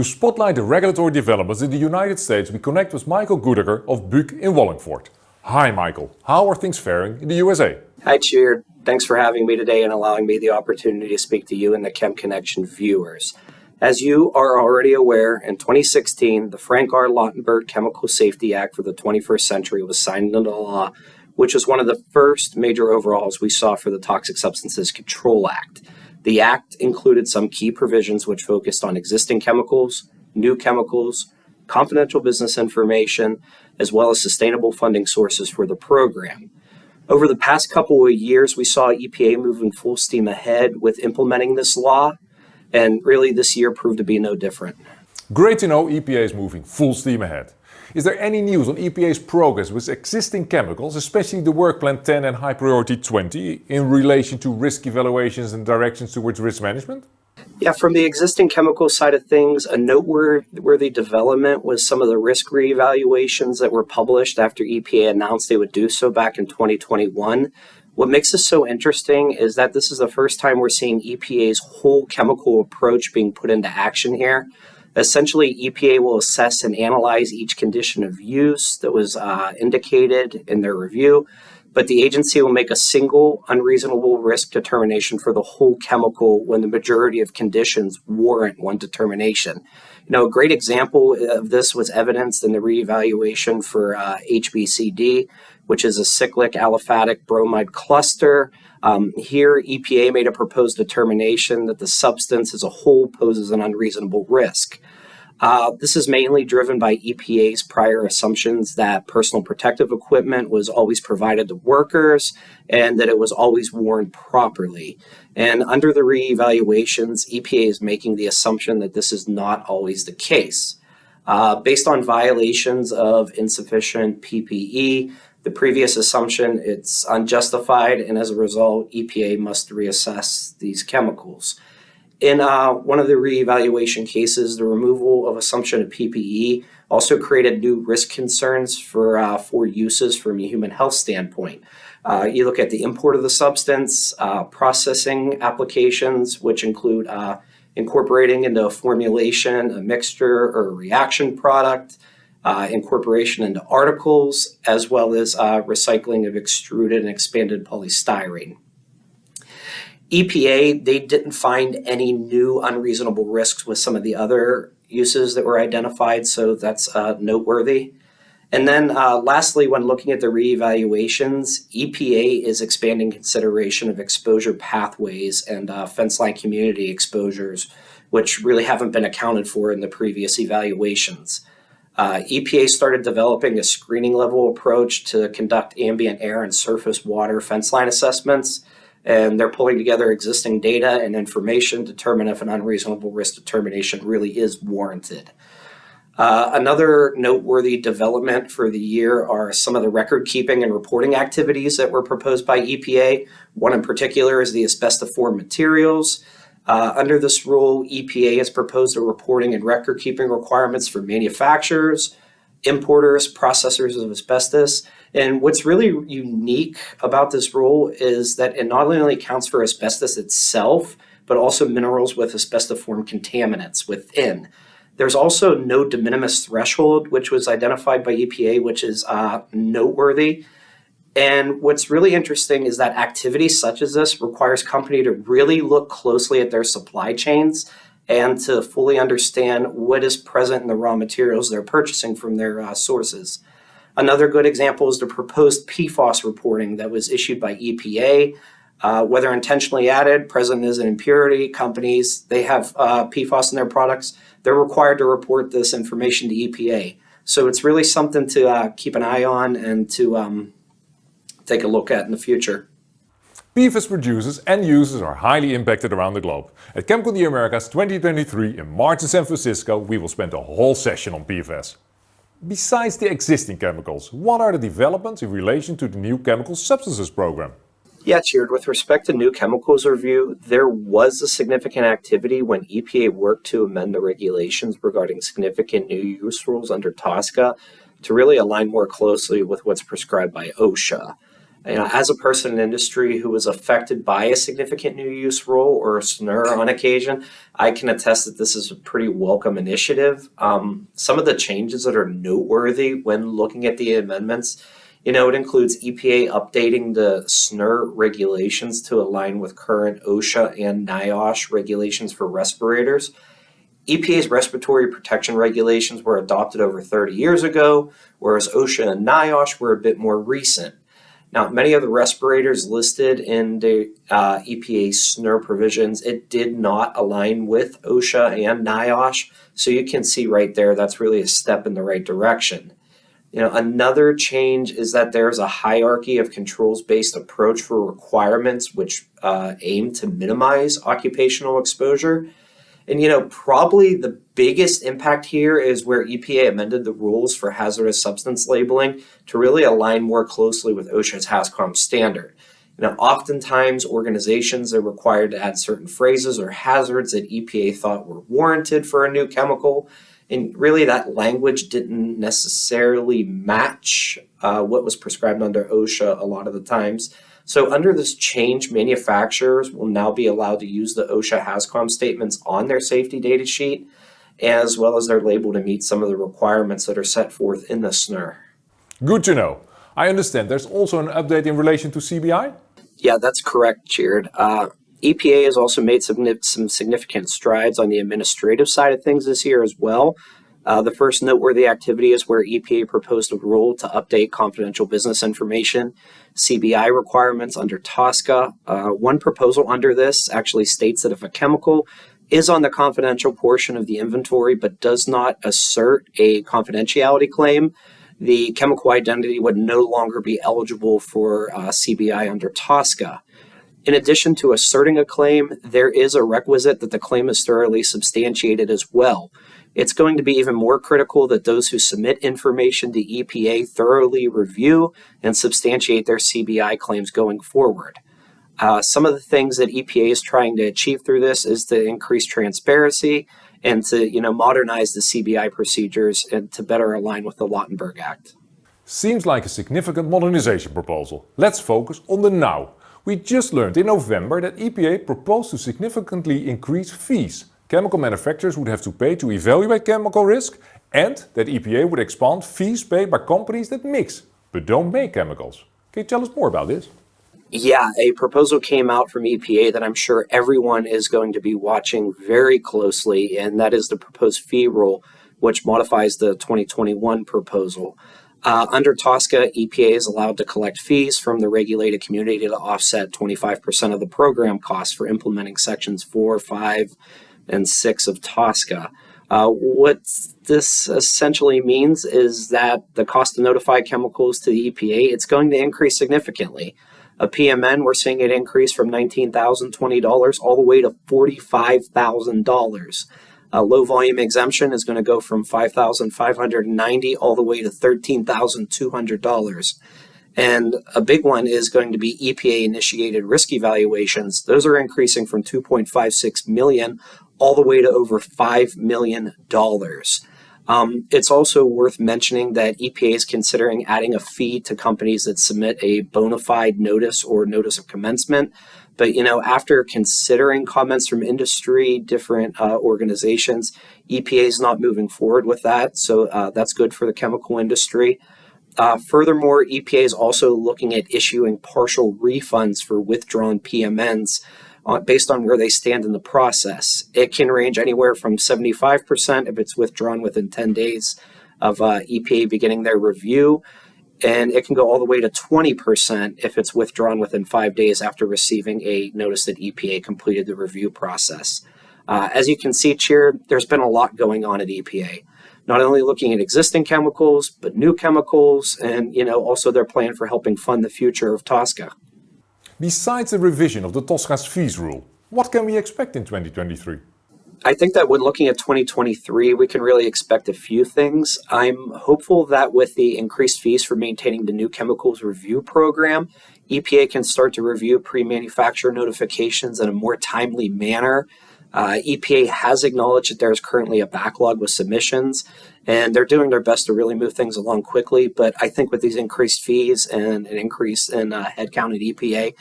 To spotlight the regulatory developments in the United States, we connect with Michael Goodegger of Buuk in Wallingford. Hi Michael, how are things faring in the USA? Hi Tjeerd, thanks for having me today and allowing me the opportunity to speak to you and the Chem Connection viewers. As you are already aware, in 2016, the Frank R. Lautenberg Chemical Safety Act for the 21st century was signed into law, which was one of the first major overhauls we saw for the Toxic Substances Control Act. The act included some key provisions which focused on existing chemicals, new chemicals, confidential business information, as well as sustainable funding sources for the program. Over the past couple of years, we saw EPA moving full steam ahead with implementing this law, and really this year proved to be no different. Great to know EPA is moving full steam ahead. Is there any news on EPA's progress with existing chemicals, especially the Work Plan 10 and High Priority 20, in relation to risk evaluations and directions towards risk management? Yeah, from the existing chemical side of things, a noteworthy development was some of the risk reevaluations that were published after EPA announced they would do so back in 2021. What makes this so interesting is that this is the first time we're seeing EPA's whole chemical approach being put into action here. Essentially, EPA will assess and analyze each condition of use that was uh, indicated in their review, but the agency will make a single unreasonable risk determination for the whole chemical when the majority of conditions warrant one determination. You know, a great example of this was evidenced in the reevaluation for uh, HBCD, which is a cyclic aliphatic bromide cluster. Um, here, EPA made a proposed determination that the substance as a whole poses an unreasonable risk. Uh, this is mainly driven by EPA's prior assumptions that personal protective equipment was always provided to workers and that it was always worn properly. And under the reevaluations, EPA is making the assumption that this is not always the case. Uh, based on violations of insufficient PPE, the previous assumption it's unjustified and as a result EPA must reassess these chemicals. In uh, one of the reevaluation cases, the removal of assumption of PPE also created new risk concerns for, uh, for uses from a human health standpoint. Uh, you look at the import of the substance, uh, processing applications, which include uh, incorporating into a formulation, a mixture, or a reaction product, uh, incorporation into articles, as well as recycling of extruded and expanded polystyrene. EPA, they didn't find any new unreasonable risks with some of the other uses that were identified, so that's uh, noteworthy. And then uh, lastly, when looking at the reevaluations, EPA is expanding consideration of exposure pathways and uh, fence line community exposures, which really haven't been accounted for in the previous evaluations. Uh, EPA started developing a screening level approach to conduct ambient air and surface water fence line assessments and they're pulling together existing data and information to determine if an unreasonable risk determination really is warranted. Uh, another noteworthy development for the year are some of the record keeping and reporting activities that were proposed by EPA. One in particular is the asbestos asbestiform materials. Uh, under this rule, EPA has proposed a reporting and record keeping requirements for manufacturers, importers, processors of asbestos, and what's really unique about this rule is that it not only accounts for asbestos itself, but also minerals with asbestiform contaminants within. There's also no de minimis threshold, which was identified by EPA, which is uh, noteworthy. And what's really interesting is that activity such as this requires company to really look closely at their supply chains and to fully understand what is present in the raw materials they're purchasing from their uh, sources. Another good example is the proposed PFAS reporting that was issued by EPA. Uh, whether intentionally added, present as an impurity, companies, they have uh, in their products, they're required to report this information to EPA. So it's really something to uh, keep an eye on and to um, take a look at in the future. PFAS producers and users are highly impacted around the globe. At ChemCon the Americas 2023 in March in San Francisco, we will spend a whole session on PFAS. Besides the existing chemicals, what are the developments in relation to the new chemical substances program? Yeah, Tjeerd, with respect to new chemicals review, there was a significant activity when EPA worked to amend the regulations regarding significant new use rules under TSCA to really align more closely with what's prescribed by OSHA. You know, as a person in industry who was affected by a significant new use rule or a SNUR on occasion, I can attest that this is a pretty welcome initiative. Um, some of the changes that are noteworthy when looking at the amendments, you know, it includes EPA updating the SNUR regulations to align with current OSHA and NIOSH regulations for respirators. EPA's respiratory protection regulations were adopted over 30 years ago, whereas OSHA and NIOSH were a bit more recent. Now, many of the respirators listed in the uh, EPA SNUR provisions, it did not align with OSHA and NIOSH. So you can see right there, that's really a step in the right direction. You know, another change is that there's a hierarchy of controls-based approach for requirements which uh, aim to minimize occupational exposure. And you know, probably the biggest impact here is where EPA amended the rules for hazardous substance labeling to really align more closely with OSHA's HAZCOM standard. You know, oftentimes organizations are required to add certain phrases or hazards that EPA thought were warranted for a new chemical. And really that language didn't necessarily match uh, what was prescribed under OSHA a lot of the times. So under this change, manufacturers will now be allowed to use the OSHA HAZCOM statements on their safety data sheet, as well as their label to meet some of the requirements that are set forth in the SNUR. Good to know. I understand there's also an update in relation to CBI? Yeah, that's correct, Tjeerd. Uh, EPA has also made some, some significant strides on the administrative side of things this year as well. Uh, the first noteworthy activity is where EPA proposed a rule to update confidential business information CBI requirements under TSCA. Uh, one proposal under this actually states that if a chemical is on the confidential portion of the inventory but does not assert a confidentiality claim, the chemical identity would no longer be eligible for uh, CBI under TSCA. In addition to asserting a claim, there is a requisite that the claim is thoroughly substantiated as well. It's going to be even more critical that those who submit information to EPA thoroughly review and substantiate their CBI claims going forward. Uh, some of the things that EPA is trying to achieve through this is to increase transparency and to you know modernize the CBI procedures and to better align with the Lautenberg Act. Seems like a significant modernization proposal. Let's focus on the now. We just learned in November that EPA proposed to significantly increase fees chemical manufacturers would have to pay to evaluate chemical risk and that EPA would expand fees paid by companies that mix but don't make chemicals. Can you tell us more about this? Yeah, a proposal came out from EPA that I'm sure everyone is going to be watching very closely, and that is the proposed fee rule, which modifies the 2021 proposal. Uh, under TSCA, EPA is allowed to collect fees from the regulated community to offset 25% of the program costs for implementing sections 4, 5, and 6 of TSCA. Uh, what this essentially means is that the cost to notify chemicals to the EPA, it's going to increase significantly. A PMN, we're seeing it increase from $19,020 all the way to $45,000. A low volume exemption is going to go from 5,590 all the way to $13,200. And a big one is going to be EPA initiated risk evaluations. Those are increasing from 2.56 million all the way to over $5 million. Um, it's also worth mentioning that EPA is considering adding a fee to companies that submit a bona fide notice or notice of commencement. But you know, after considering comments from industry, different uh, organizations, EPA is not moving forward with that. So uh, that's good for the chemical industry. Uh, furthermore, EPA is also looking at issuing partial refunds for withdrawn PMNs uh, based on where they stand in the process. It can range anywhere from 75% if it's withdrawn within 10 days of uh, EPA beginning their review, and it can go all the way to 20% if it's withdrawn within five days after receiving a notice that EPA completed the review process. Uh, as you can see here, there's been a lot going on at EPA. Not only looking at existing chemicals, but new chemicals, and you know also their plan for helping fund the future of TSCA. Besides the revision of the TSCA's fees rule, what can we expect in 2023? I think that when looking at 2023, we can really expect a few things. I'm hopeful that with the increased fees for maintaining the new chemicals review program, EPA can start to review pre-manufacturer notifications in a more timely manner. Uh, EPA has acknowledged that there is currently a backlog with submissions, and they're doing their best to really move things along quickly. But I think with these increased fees and an increase in uh, headcount at EPA,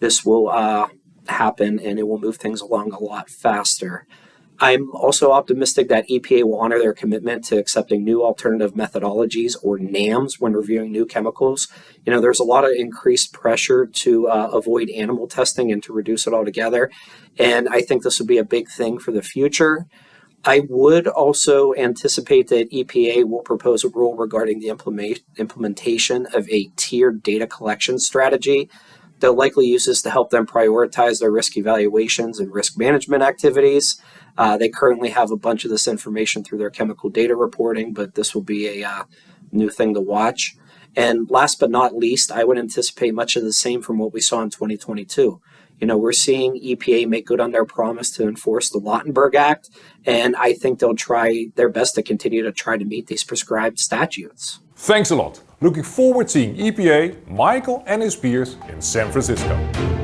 this will uh, happen and it will move things along a lot faster. I'm also optimistic that EPA will honor their commitment to accepting new alternative methodologies or NAMs when reviewing new chemicals. You know, there's a lot of increased pressure to uh, avoid animal testing and to reduce it altogether. And I think this will be a big thing for the future. I would also anticipate that EPA will propose a rule regarding the implement implementation of a tiered data collection strategy. They'll likely use this to help them prioritize their risk evaluations and risk management activities. Uh, they currently have a bunch of this information through their chemical data reporting, but this will be a uh, new thing to watch. And last but not least, I would anticipate much of the same from what we saw in 2022. You know, we're seeing EPA make good on their promise to enforce the Lautenberg Act, and I think they'll try their best to continue to try to meet these prescribed statutes. Thanks a lot. Looking forward to seeing EPA, Michael and his peers in San Francisco.